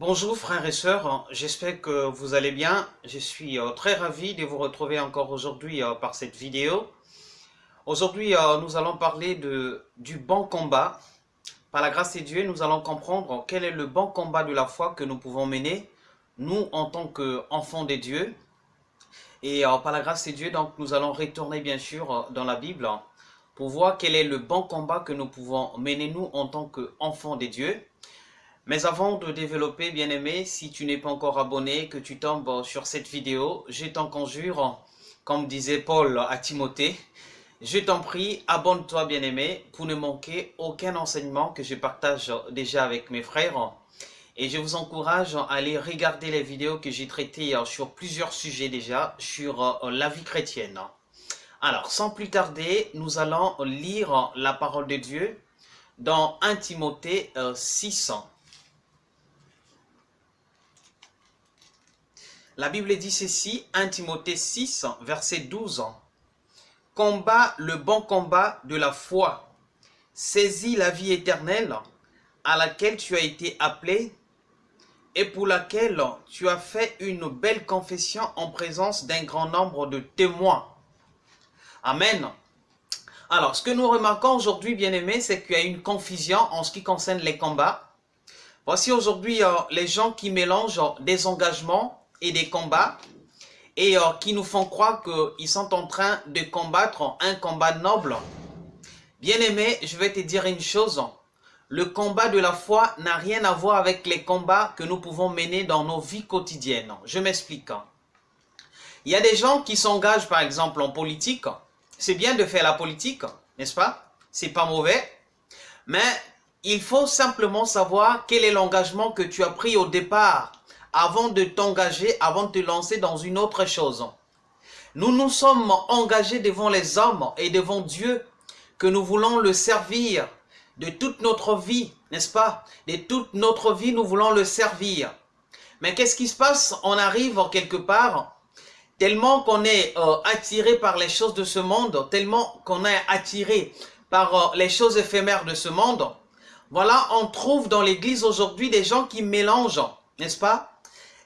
Bonjour frères et sœurs, j'espère que vous allez bien. Je suis euh, très ravi de vous retrouver encore aujourd'hui euh, par cette vidéo. Aujourd'hui, euh, nous allons parler du bon combat. Par la grâce de Dieu, nous allons comprendre quel est le bon combat de la foi que nous pouvons mener, nous en tant qu'enfants de Dieu. Et par la grâce de Dieu, donc, nous allons retourner bien sûr dans la Bible pour voir quel est le bon combat que nous pouvons mener nous en tant qu'enfants de Dieu. Mais avant de développer, bien-aimé, si tu n'es pas encore abonné, que tu tombes sur cette vidéo, je t'en conjure, comme disait Paul à Timothée, je t'en prie, abonne-toi, bien-aimé, pour ne manquer aucun enseignement que je partage déjà avec mes frères. Et je vous encourage à aller regarder les vidéos que j'ai traitées sur plusieurs sujets déjà, sur la vie chrétienne. Alors, sans plus tarder, nous allons lire la parole de Dieu dans 1 Timothée 600. La Bible dit ceci, 1 Timothée 6, verset 12. Combat le bon combat de la foi. Saisis la vie éternelle à laquelle tu as été appelé et pour laquelle tu as fait une belle confession en présence d'un grand nombre de témoins. Amen. Alors, ce que nous remarquons aujourd'hui, bien aimés, c'est qu'il y a une confusion en ce qui concerne les combats. Voici aujourd'hui euh, les gens qui mélangent des engagements et des combats et euh, qui nous font croire qu'ils sont en train de combattre un combat noble. Bien-aimé, je vais te dire une chose. Le combat de la foi n'a rien à voir avec les combats que nous pouvons mener dans nos vies quotidiennes. Je m'explique. Il y a des gens qui s'engagent par exemple en politique. C'est bien de faire la politique, n'est-ce pas? C'est pas mauvais. Mais il faut simplement savoir quel est l'engagement que tu as pris au départ avant de t'engager, avant de te lancer dans une autre chose. Nous nous sommes engagés devant les hommes et devant Dieu que nous voulons le servir de toute notre vie, n'est-ce pas? De toute notre vie, nous voulons le servir. Mais qu'est-ce qui se passe? On arrive quelque part, tellement qu'on est euh, attiré par les choses de ce monde, tellement qu'on est attiré par euh, les choses éphémères de ce monde. Voilà, on trouve dans l'église aujourd'hui des gens qui mélangent, n'est-ce pas?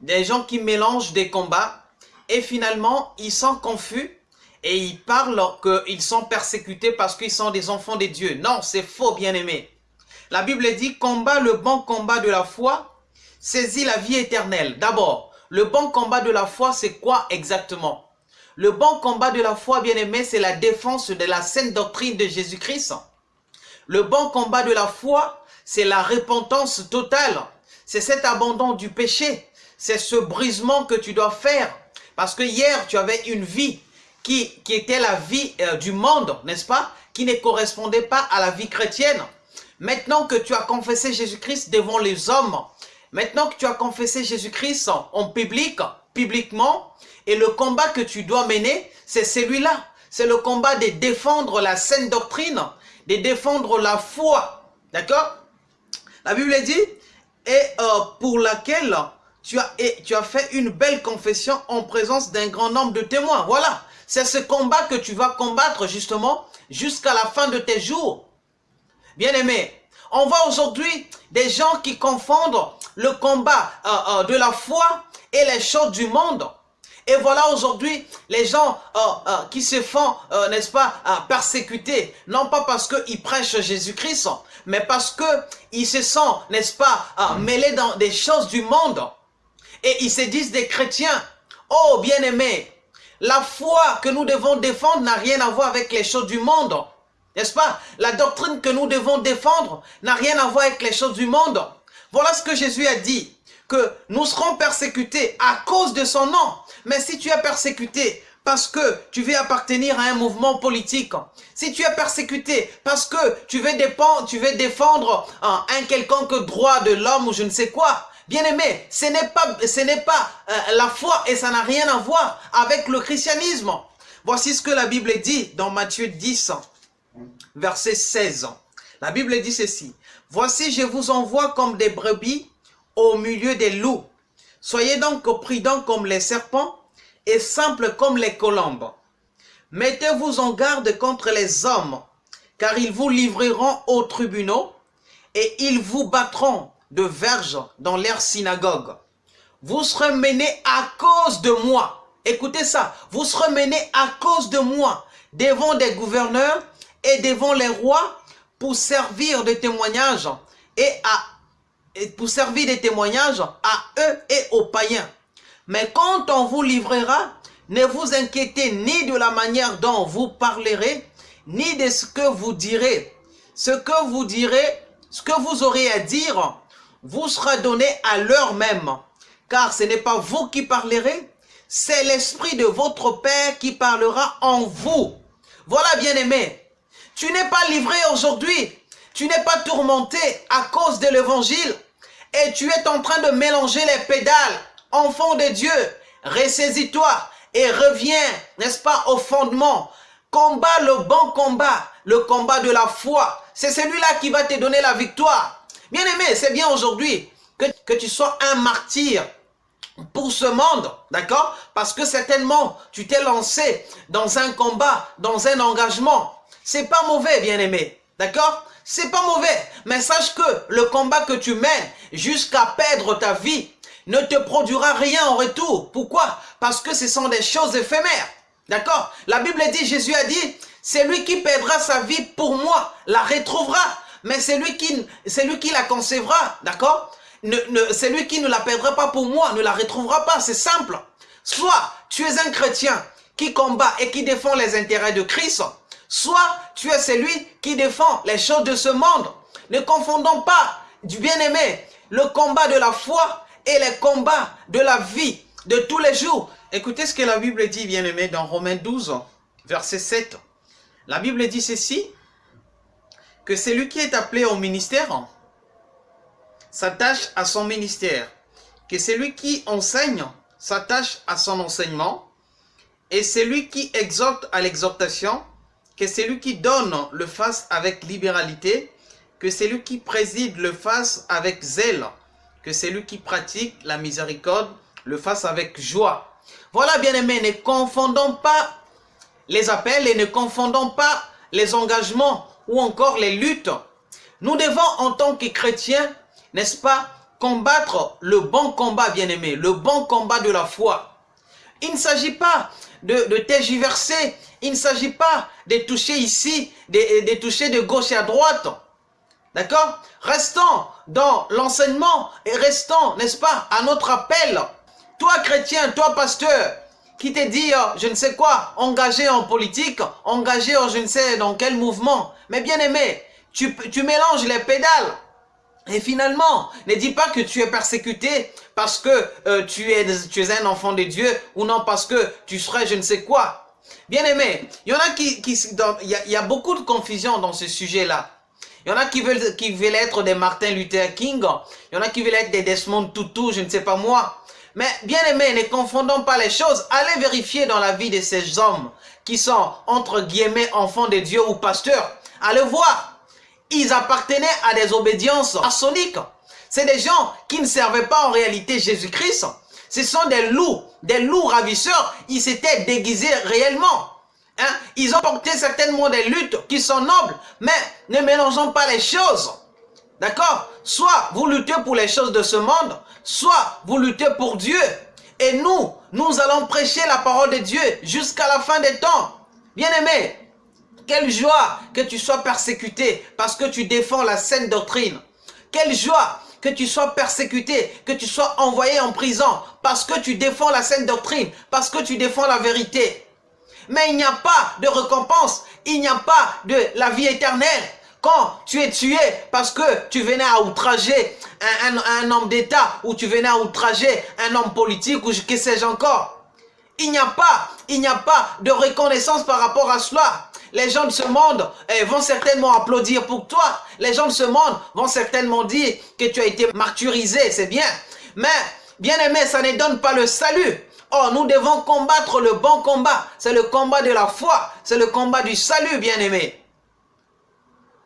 Des gens qui mélangent des combats et finalement ils sont confus et ils parlent qu'ils sont persécutés parce qu'ils sont des enfants de Dieu. Non, c'est faux, bien-aimé. La Bible dit, combat le bon combat de la foi, saisis la vie éternelle. D'abord, le bon combat de la foi, c'est quoi exactement? Le bon combat de la foi, bien-aimé, c'est la défense de la saine doctrine de Jésus-Christ. Le bon combat de la foi, c'est la repentance totale. C'est cet abandon du péché c'est ce brisement que tu dois faire. Parce que hier, tu avais une vie qui, qui était la vie euh, du monde, n'est-ce pas Qui ne correspondait pas à la vie chrétienne. Maintenant que tu as confessé Jésus-Christ devant les hommes, maintenant que tu as confessé Jésus-Christ en public, publiquement, et le combat que tu dois mener, c'est celui-là. C'est le combat de défendre la saine doctrine, de défendre la foi. D'accord? La Bible dit, et euh, pour laquelle tu as, tu as fait une belle confession en présence d'un grand nombre de témoins. Voilà, c'est ce combat que tu vas combattre justement jusqu'à la fin de tes jours. Bien-aimé, on voit aujourd'hui des gens qui confondent le combat euh, euh, de la foi et les choses du monde. Et voilà aujourd'hui les gens euh, qui se font, n'est-ce pas, persécuter, non pas parce qu'ils prêchent Jésus-Christ, mais parce qu'ils se sont, n'est-ce pas, mêlés dans des choses du monde et ils se disent des chrétiens. Oh, bien-aimés, la foi que nous devons défendre n'a rien à voir avec les choses du monde. N'est-ce pas? La doctrine que nous devons défendre n'a rien à voir avec les choses du monde. Voilà ce que Jésus a dit, que nous serons persécutés à cause de son nom. Mais si tu es persécuté parce que tu veux appartenir à un mouvement politique, si tu es persécuté parce que tu veux, défendre, tu veux défendre un, un quelconque droit de l'homme ou je ne sais quoi, Bien-aimé, ce n'est pas, ce n'est pas euh, la foi et ça n'a rien à voir avec le christianisme. Voici ce que la Bible dit dans Matthieu 10, verset 16. La Bible dit ceci. Voici, je vous envoie comme des brebis au milieu des loups. Soyez donc prudents comme les serpents et simples comme les colombes. Mettez-vous en garde contre les hommes, car ils vous livreront aux tribunaux et ils vous battront de verges dans leur synagogue. Vous serez menés à cause de moi. Écoutez ça, vous serez menés à cause de moi devant des gouverneurs et devant les rois pour servir de témoignage et à pour servir de témoignage à eux et aux païens. Mais quand on vous livrera, ne vous inquiétez ni de la manière dont vous parlerez, ni de ce que vous direz. Ce que vous direz, ce que vous aurez à dire, vous sera donné à l'heure même. Car ce n'est pas vous qui parlerez, c'est l'Esprit de votre Père qui parlera en vous. Voilà, bien-aimé, tu n'es pas livré aujourd'hui, tu n'es pas tourmenté à cause de l'évangile et tu es en train de mélanger les pédales. Enfant de Dieu, ressaisis-toi et reviens, n'est-ce pas, au fondement. Combat le bon combat, le combat de la foi. C'est celui-là qui va te donner la victoire. Bien-aimé, c'est bien aujourd'hui que, tu sois un martyr pour ce monde, d'accord? Parce que certainement, tu t'es lancé dans un combat, dans un engagement. C'est pas mauvais, bien-aimé, d'accord? C'est pas mauvais, mais sache que le combat que tu mènes jusqu'à perdre ta vie ne te produira rien en retour. Pourquoi? Parce que ce sont des choses éphémères, d'accord? La Bible dit, Jésus a dit, c'est lui qui perdra sa vie pour moi, la retrouvera. Mais c'est lui qui, qui la concevra, d'accord? Ne, celui qui ne la perdra pas pour moi ne la retrouvera pas, c'est simple. Soit tu es un chrétien qui combat et qui défend les intérêts de Christ, soit tu es celui qui défend les choses de ce monde. Ne confondons pas, du bien-aimé, le combat de la foi et les combats de la vie de tous les jours. Écoutez ce que la Bible dit, bien-aimé, dans Romains 12, verset 7. La Bible dit ceci, que celui qui est appelé au ministère s'attache à son ministère, que celui qui enseigne s'attache à son enseignement, et celui qui exhorte à l'exhortation, que celui qui donne le fasse avec libéralité, que celui qui préside le fasse avec zèle, que celui qui pratique la miséricorde le fasse avec joie. Voilà, bien-aimés, ne confondons pas les appels et ne confondons pas les engagements ou encore les luttes. Nous devons, en tant que chrétiens, n'est-ce pas, combattre le bon combat, bien-aimé, le bon combat de la foi. Il ne s'agit pas de, de il ne s'agit pas de toucher ici, de toucher de gauche à droite. D'accord? Restons dans l'enseignement et restons, n'est-ce pas, à notre appel. Toi, chrétien, toi, pasteur, qui te dit, euh, je ne sais quoi, engagé en politique, engagé en je ne sais dans quel mouvement. Mais bien aimé, tu, tu mélanges les pédales. Et finalement, ne dis pas que tu es persécuté parce que euh, tu, es, tu es un enfant de Dieu ou non parce que tu serais je ne sais quoi. Bien aimé, il y en a qui, qui il, y a, il y a beaucoup de confusion dans ce sujet-là. Il y en a qui veulent, qui veulent être des Martin Luther King, il y en a qui veulent être des Desmond Tutu, je ne sais pas moi. Mais bien aimé, ne confondons pas les choses. Allez vérifier dans la vie de ces hommes qui sont entre guillemets enfants de Dieu ou pasteurs. Allez voir ils appartenaient à des obédiences maçonniques. C'est des gens qui ne servaient pas en réalité Jésus-Christ. Ce sont des loups, des loups ravisseurs. Ils s'étaient déguisés réellement. Hein? Ils ont porté certainement des luttes qui sont nobles, mais ne mélangeons pas les choses. D'accord? Soit vous luttez pour les choses de ce monde, soit vous luttez pour Dieu. Et nous, nous allons prêcher la parole de Dieu jusqu'à la fin des temps. Bien aimés, quelle joie que tu sois persécuté parce que tu défends la saine doctrine. Quelle joie que tu sois persécuté, que tu sois envoyé en prison parce que tu défends la saine doctrine, parce que tu défends la vérité. Mais il n'y a pas de récompense, il n'y a pas de la vie éternelle. Quand tu es tué parce que tu venais à outrager un, homme d'État ou tu venais à outrager un homme politique ou que sais-je encore. Il n'y a pas, il n'y a pas de reconnaissance par rapport à cela. Les gens de ce monde eh, vont certainement applaudir pour toi. Les gens de ce monde vont certainement dire que tu as été martyrisé, c'est bien. Mais, bien aimé, ça ne donne pas le salut. Oh, nous devons combattre le bon combat. C'est le combat de la foi. C'est le combat du salut, bien aimé.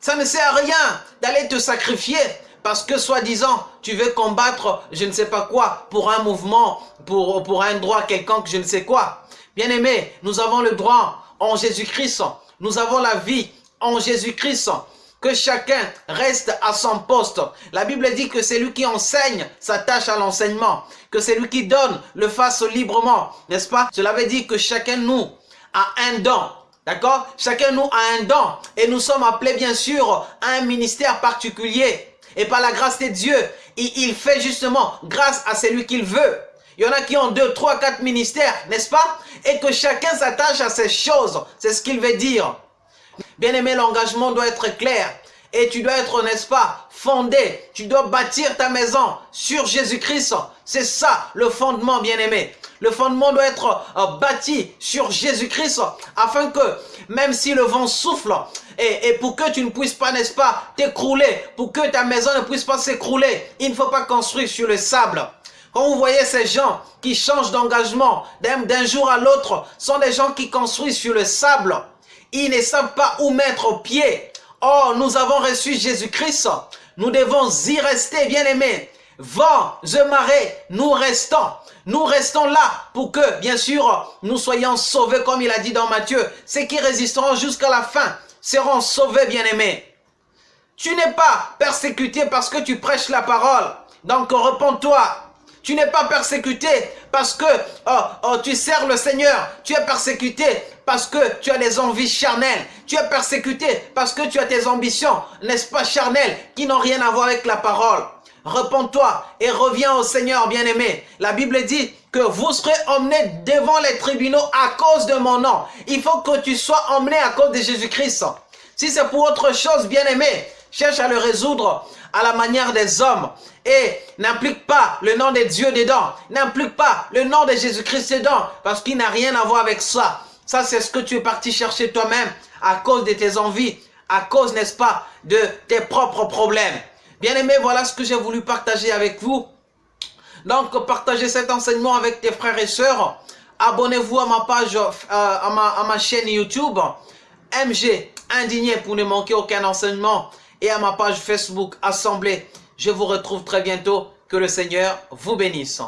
Ça ne sert à rien d'aller te sacrifier parce que soi-disant, tu veux combattre je ne sais pas quoi pour un mouvement, pour, pour un droit quelconque, je ne sais quoi. Bien aimé, nous avons le droit en Jésus-Christ nous avons la vie en Jésus-Christ. que chacun reste à son poste. La Bible dit que c'est lui qui enseigne s'attache à l'enseignement, que c'est lui qui donne le fasse librement, n'est-ce pas? Cela veut dire que chacun nous a un don. D'accord? Chacun nous a un don et nous sommes appelés bien sûr à un ministère particulier. Et par la grâce de Dieu, il, fait justement grâce à celui qu'il veut. Il y en a qui ont deux, trois, quatre ministères, n'est-ce pas? Et que chacun s'attache à ces choses. C'est ce qu'il veut dire. Bien aimé, l'engagement doit être clair. Et tu dois être, n'est-ce pas, fondé. Tu dois bâtir ta maison sur Jésus-Christ. C'est ça le fondement, bien aimé. Le fondement doit être euh, bâti sur Jésus-Christ afin que, même si le vent souffle, et, et, pour que tu ne puisses pas, n'est-ce pas, t'écrouler, pour que ta maison ne puisse pas s'écrouler, il ne faut pas construire sur le sable. Quand vous voyez ces gens qui changent d'engagement d'un jour à l'autre, sont des gens qui construisent sur le sable. Ils ne savent pas où mettre pied. Oh, nous avons reçu Jésus-Christ. Nous devons y rester, bien-aimés. Vent, je marée, nous restons. Nous restons là pour que, bien sûr, nous soyons sauvés, comme il a dit dans Matthieu. Ceux qui résisteront jusqu'à la fin seront sauvés, bien-aimés. Tu n'es pas persécuté parce que tu prêches la parole. Donc, repends-toi. Tu n'es pas persécuté parce que oh, oh, tu sers le Seigneur. Tu es persécuté parce que tu as des envies charnelles. Tu es persécuté parce que tu as tes ambitions, n'est-ce pas, charnelles, qui n'ont rien à voir avec la parole. Repends-toi et reviens au Seigneur bien-aimé. La Bible dit que vous serez emmenés devant les tribunaux à cause de mon nom. Il faut que tu sois emmené à cause de Jésus-Christ. Si c'est pour autre chose, bien-aimé, cherche à le résoudre à la manière des hommes et n'implique pas le nom de Dieu dedans, n'implique pas le nom de Jésus-Christ dedans, parce qu'il n'a rien à voir avec ça. Ça, c'est ce que tu es parti chercher toi-même à cause de tes envies, à cause, n'est-ce pas, de tes propres problèmes. Bien aimé, voilà ce que j'ai voulu partager avec vous. Donc, partagez cet enseignement avec tes frères et sœurs. Abonnez-vous à ma page, euh, à, ma, à ma chaîne YouTube, MG Indigné pour ne manquer aucun enseignement et à ma page Facebook Assemblée. Je vous retrouve très bientôt. Que le Seigneur vous bénisse.